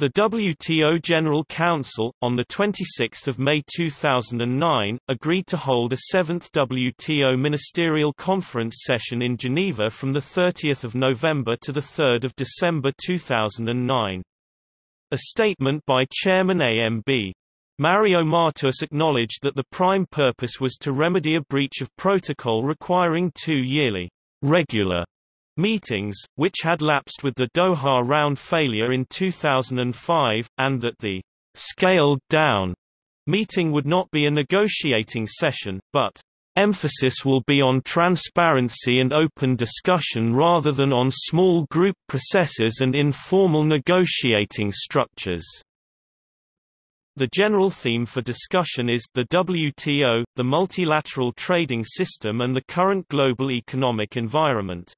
The WTO General Council, on 26 May 2009, agreed to hold a seventh WTO Ministerial Conference session in Geneva from 30 November to 3 December 2009. A statement by Chairman AMB. Mario Matus acknowledged that the prime purpose was to remedy a breach of protocol requiring two yearly regular meetings, which had lapsed with the Doha round failure in 2005, and that the scaled-down meeting would not be a negotiating session, but emphasis will be on transparency and open discussion rather than on small group processes and informal negotiating structures. The general theme for discussion is the WTO, the multilateral trading system and the current global economic environment.